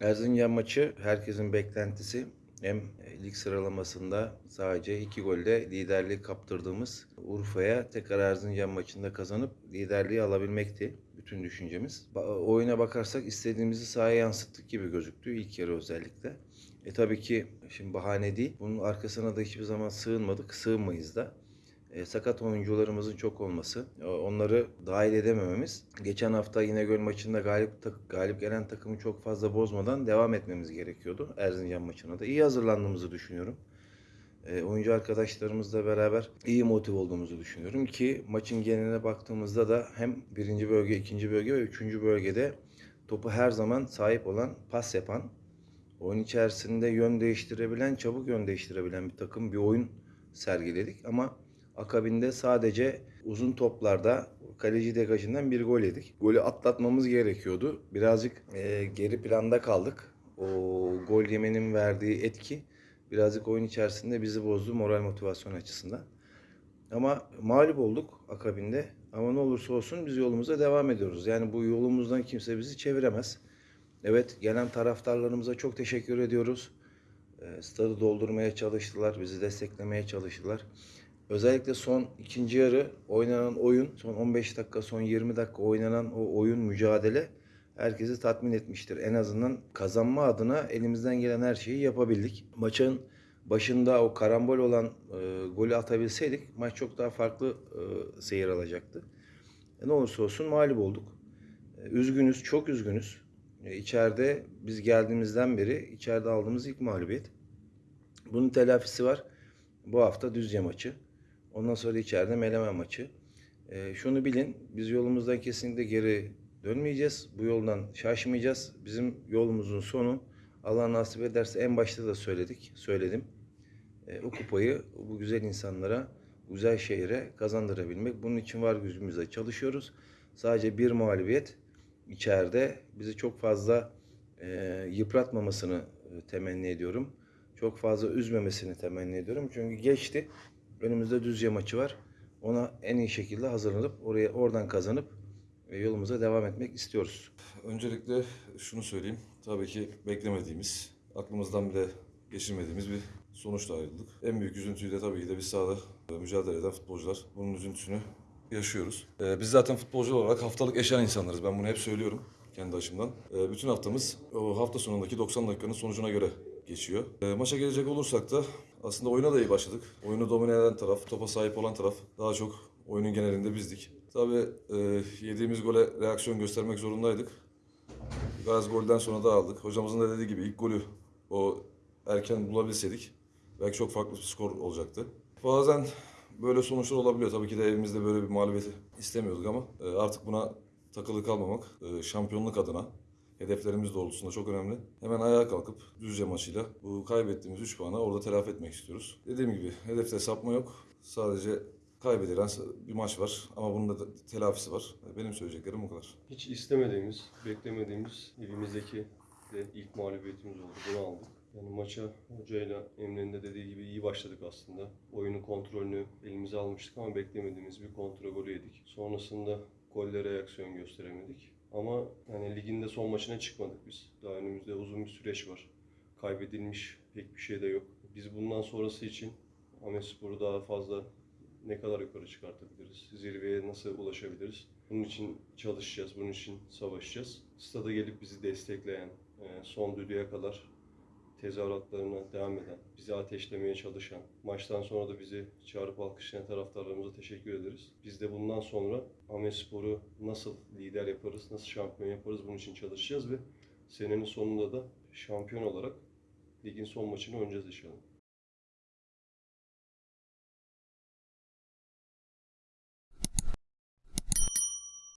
Erzincan maçı herkesin beklentisi. Hem lig sıralamasında sadece iki golle liderliği kaptırdığımız Urfa'ya tekrar Erzincan maçında kazanıp liderliği alabilmekti. Bütün düşüncemiz. Ba- Oyuna bakarsak istediğimizi sahaya yansıttık gibi gözüktü ilk yarı özellikle. E tabii ki şimdi bahane değil. Bunun arkasına da hiçbir zaman sığınmadık, sığınmayız da. E, sakat oyuncularımızın çok olması, e, onları dahil edemememiz. Geçen hafta İnegöl maçında galip galip gelen takımı çok fazla bozmadan devam etmemiz gerekiyordu. Erzincan maçına da iyi hazırlandığımızı düşünüyorum. E, oyuncu arkadaşlarımızla beraber iyi motive olduğumuzu düşünüyorum ki maçın geneline baktığımızda da hem birinci bölge, ikinci bölge ve üçüncü bölgede topu her zaman sahip olan, pas yapan, oyun içerisinde yön değiştirebilen, çabuk yön değiştirebilen bir takım, bir oyun sergiledik. Ama akabinde sadece uzun toplarda kaleci degajından bir gol yedik. Golü atlatmamız gerekiyordu. Birazcık e, geri planda kaldık. O gol yemenin verdiği etki birazcık oyun içerisinde bizi bozdu moral motivasyon açısından. Ama mağlup olduk akabinde. Ama ne olursa olsun biz yolumuza devam ediyoruz. Yani bu yolumuzdan kimse bizi çeviremez. Evet gelen taraftarlarımıza çok teşekkür ediyoruz. E, stadı doldurmaya çalıştılar, bizi desteklemeye çalıştılar. Özellikle son ikinci yarı oynanan oyun, son 15 dakika, son 20 dakika oynanan o oyun mücadele herkesi tatmin etmiştir. En azından kazanma adına elimizden gelen her şeyi yapabildik. Maçın başında o karambol olan e, golü atabilseydik maç çok daha farklı e, seyir alacaktı. E, ne olursa olsun mağlup olduk. E, üzgünüz, çok üzgünüz. E, içeride biz geldiğimizden beri içeride aldığımız ilk mağlubiyet. Bunun telafisi var. Bu hafta Düzce maçı. Ondan sonra içeride Melemen maçı. E, şunu bilin, biz yolumuzdan kesinlikle geri dönmeyeceğiz. Bu yoldan şaşmayacağız. Bizim yolumuzun sonu Allah nasip ederse en başta da söyledik, söyledim. E, o kupayı bu güzel insanlara, güzel şehre kazandırabilmek. Bunun için var gücümüzle çalışıyoruz. Sadece bir mağlubiyet içeride bizi çok fazla e, yıpratmamasını e, temenni ediyorum. Çok fazla üzmemesini temenni ediyorum. Çünkü geçti. Önümüzde Düzce maçı var. Ona en iyi şekilde hazırlanıp oraya oradan kazanıp e, yolumuza devam etmek istiyoruz. Öncelikle şunu söyleyeyim. Tabii ki beklemediğimiz, aklımızdan bile geçirmediğimiz bir sonuçla ayrıldık. En büyük üzüntüyü de tabii ki de biz sahada mücadele eden futbolcular. Bunun üzüntüsünü yaşıyoruz. Ee, biz zaten futbolcu olarak haftalık eşen insanlarız. Ben bunu hep söylüyorum kendi açımdan. Ee, bütün haftamız o hafta sonundaki 90 dakikanın sonucuna göre geçiyor. Ee, maça gelecek olursak da aslında oyuna da iyi başladık. Oyunu domine eden taraf, topa sahip olan taraf daha çok oyunun genelinde bizdik. Tabii e, yediğimiz gole reaksiyon göstermek zorundaydık. Gaz golden sonra da aldık. Hocamızın da dediği gibi ilk golü o erken bulabilseydik belki çok farklı bir skor olacaktı. Bazen böyle sonuçlar olabiliyor. Tabii ki de evimizde böyle bir mağlubiyeti istemiyorduk ama e, artık buna takılı kalmamak e, şampiyonluk adına hedeflerimiz doğrultusunda çok önemli. Hemen ayağa kalkıp Düzce maçıyla bu kaybettiğimiz 3 puanı orada telafi etmek istiyoruz. Dediğim gibi hedefte sapma yok. Sadece kaybedilen bir maç var ama bunun da telafisi var. Benim söyleyeceklerim bu kadar. Hiç istemediğimiz, beklemediğimiz evimizdeki de ilk mağlubiyetimiz oldu. Bunu aldık. Yani maça hocayla Emre'nin de dediği gibi iyi başladık aslında. Oyunun kontrolünü elimize almıştık ama beklemediğimiz bir kontra golü yedik. Sonrasında golle reaksiyon gösteremedik. Ama yani liginde son maçına çıkmadık biz. Daha önümüzde uzun bir süreç var. Kaybedilmiş pek bir şey de yok. Biz bundan sonrası için Amespor'u daha fazla ne kadar yukarı çıkartabiliriz? Zirveye nasıl ulaşabiliriz? Bunun için çalışacağız, bunun için savaşacağız. Stada gelip bizi destekleyen, e, son düdüğe kadar tezahüratlarına devam eden, bizi ateşlemeye çalışan, maçtan sonra da bizi çağırıp alkışlayan taraftarlarımıza teşekkür ederiz. Biz de bundan sonra Amespor'u nasıl lider yaparız, nasıl şampiyon yaparız bunun için çalışacağız ve senenin sonunda da şampiyon olarak ligin son maçını oynayacağız inşallah.